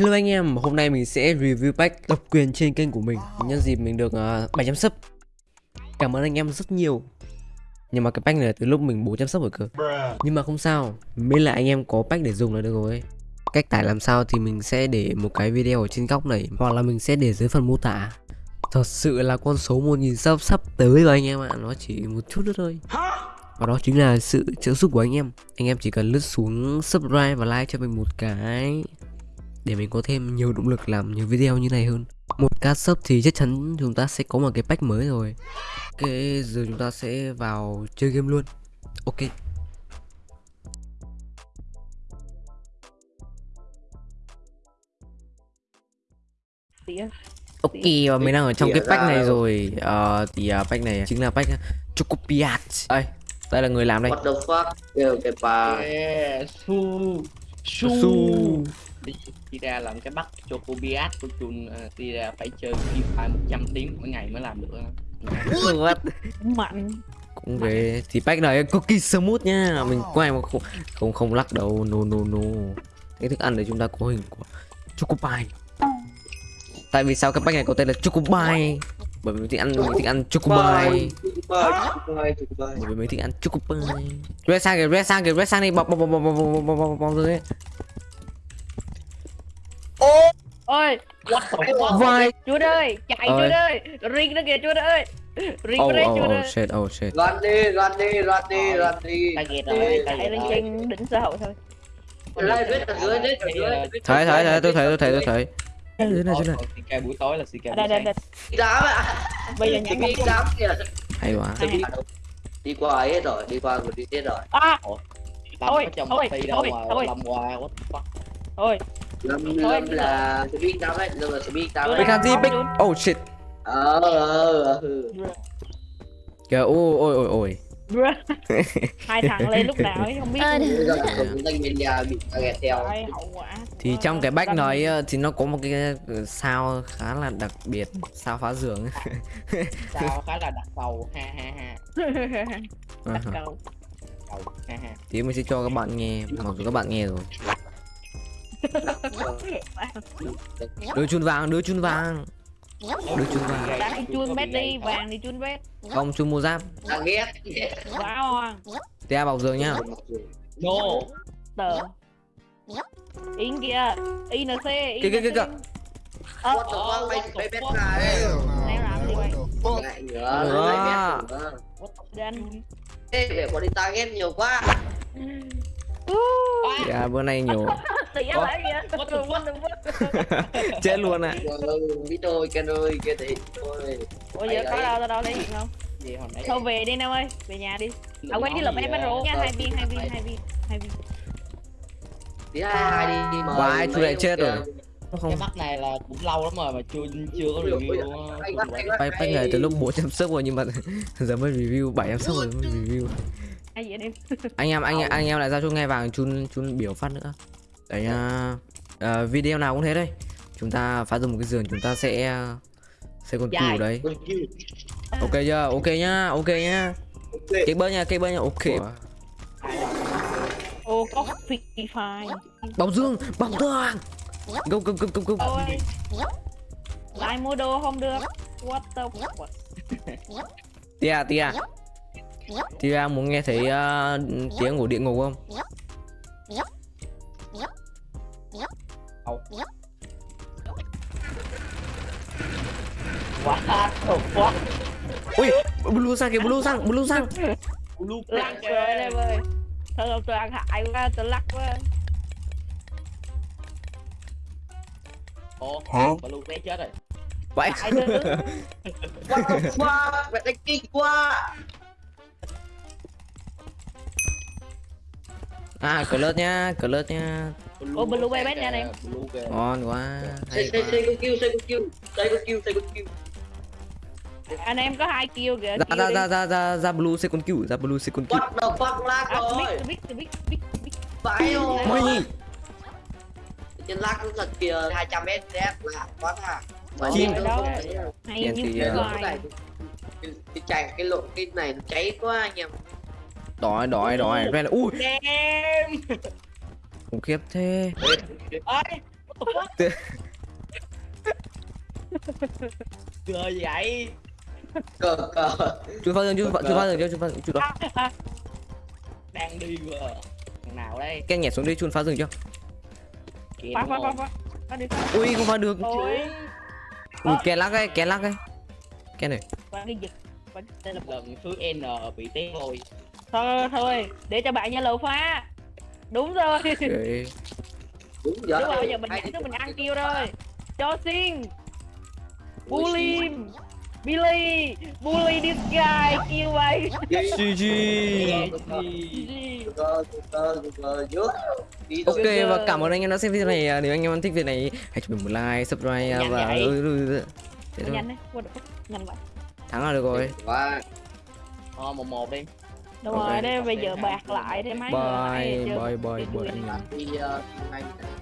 Hello anh em, hôm nay mình sẽ review pack độc quyền trên kênh của mình. Nhân dịp mình được ờ, uh, 700 sub. Cảm ơn anh em rất nhiều. Nhưng mà cái pack này từ lúc mình 400 sub rồi cơ. Nhưng mà không sao, miễn là anh em có pack để dùng là được rồi. Cách tải làm sao thì mình sẽ để một cái video ở trên góc này Hoặc là mình sẽ để dưới phần mô tả. Thật sự là con số 1000 sub sắp tới rồi anh em ạ Nó chỉ một chút nữa thôi. Và đó chính là sự trợ giúp của anh em. Anh em chỉ cần lướt xuống subscribe và like cho mình một cái. Để mình có thêm nhiều động lực làm nhiều video như này hơn. Một ca sub thì chắc chắn chúng ta sẽ có một cái pack mới rồi. Ok giờ chúng ta sẽ vào chơi game luôn. Ok. Ok và mình đang ở trong cái pack này rồi. Ờ thì uh, pack này chính là pack Chocopiat. Đây đây là người làm đây. What the fuck? Kêu cái bà. Yeah, su. Đi, đi ra làm cái bắt cho cô biat của chun uh, đi ra phải chơi FIFA 100 tiếng mỗi ngày mới làm được What? mạnh. Cũng về thì pack này kỳ smooth nha. Mình quay mà không không không lắc đầu. No no no. Cái thức ăn để chúng ta có hình của chocopie tại vì sao cái pack này có tên là chocopie bởi vì mình thích ăn mình thích ăn chocopie bởi vì mình thích ăn chocopie red sang kìa red sang kìa red sang đi bọc bọc bọc bọc bọc bọc bọc bọc bọc rồi ôi vai chúa ơi chạy Ơi. chúa ơi ring nó kìa chúa ơi ring oh oh oh shit oh shit Run đi, run đi, run đi, run đi ghét rồi ghét lên trên đỉnh xã hội thôi Đây, viết ở dưới, viết ở dưới thấy thấy thấy tôi thấy tôi thấy tôi thấy dưới này dưới này? CK buổi tối là CK buổi đây đây. Đây Đám ạ. Bây giờ nhảy Đi đám kìa hay quá. Đi- qua ấy hết rồi, đi qua rồi đi hết rồi. À. Thôi, thôi, thôi, thôi. Lâm qua what the fuck? Thôi. Lâm Lâm là speed đám ấy, Lâm là speed đám Tôi ấy. Big Handy Big oh shit. Ờ, ờ, ờ kìa ôi ôi ôi ôi hai thằng lên lúc nào ấy không biết. Ờ, hậu quả. Thì trong cái bách nói ờ, thì nó có một cái ờ, sao khá là đặc biệt sao phá giường sao khá là đặt cầu ha ha ha. Cầu thì mình sẽ cho các bạn nghe mặc dù các bạn nghe rồi. Đưa chun vàng đưa chun vàng đưa chun vàng. Đang đi chun bét đi vàng đi chun bét không chun mua giáp. Đang ghét. Quá hoang tia bọc giường nhá. No tờ. In kìa inc Kìa, kìa, kìa, kìa. ờ What the fuck, mày bét này đang làm gì vậy Lại nữa, lại bét Ê, vẻ bọn đi target nhiều quá. Tia bữa nay nhiều tỉa Ủa? lại kìa What the fuck? What the fuck? chết luôn ạ. Biết rồi, Ken ơi, Ken thì thôi. Ủa giờ có đâu tao đâu lấy không? Gì hồi nãy thôi về đi nam ơi về nhà đi. À quên cái lượm em bắt rổ nha hai viên hai viên hai viên hai viên. Đi hai đi, đi mời Vãi, chú lại chết rồi. không cái mắt này là cũng lâu lắm rồi mà chưa chưa có review bách bách này từ lúc 400 sub rồi nhưng mà giờ mới review 700 sub rồi mới review. Ai vậy em? Anh em anh anh em lại giao cho nghe vàng chun chun biểu phát nữa đấy à, à, video nào cũng thế đây chúng ta phá dùng một cái giường chúng ta sẽ sẽ con Dài. cừu đấy Con ok chưa? Ok nhá ok nhá. Ok. cái bơ nha cái bơ nha. Ok. Ô có free fire bóng dương bóng dương go go go go go ôi. Lại mua đồ không được? What the fuck? Tia tia. Tia muốn nghe thấy ờ, tiếng của địa ngục không What the fuck? Ui, blue sang kìa, blue sang, blue sang. Blue lắc kìa em ơi. Thôi không tôi ăn hại quá, tôi lắc quá. Ồ, hả? Blue té chết rồi. Vậy. What the fuck? Mẹ đánh kinh quá. À, cửa lướt nhá, cửa lướt nhá. Ô blue bay bét nha anh em. Ngon quá. Say say say go kill, say go kill, say go kill, say go kill anh em có hai kill kìa ra ra ra ra ra ra blue second kill ra blue second kill. What the fuck lag à rồi biết tôi biết tôi biết Vãi Ui, Trên lag cũng thật kìa 200 s đẹp là quá à Chim. hay như thì, Cái ờ, cái, chạy cái lộ cái này nó cháy quá anh em. Đói đói đói. Red ui. khủng khiếp thế. Ơi what Cờ vậy cờ cờ. Chú phá rừng, chú phá, chú phá rừng cho, chú phá rừng, chú đó. Đang đi vừa. Thằng nào đây? Cái nhảy xuống đi, chú phá rừng cho. Kìa phá phá phá phá Ui, không phá được. Ui, kẻ lắc ấy, kẻ lắc ấy. Cái này. Lần thứ N bị té thôi thôi thôi. Để cho bạn nha lầu phá. Đúng rồi. Đúng rồi giờ mình nhảy mình ăn kêu rồi. Cho xin. Bully Billy bully this guy kêu mày GG. Ok và cảm ơn anh em đã xem video này. À, Nếu anh em thích video này, hãy cho mình một like, subscribe và ừ, ừ, ừ. Thế thôi. nhanh đấy what the fuck nhanh vậy Thắng là được rồi. Quá. Thôi một một đi đúng Ok. rồi đây bây giờ bạc lại thêm mấy người Bye, bye, bye, bye anh em. uh,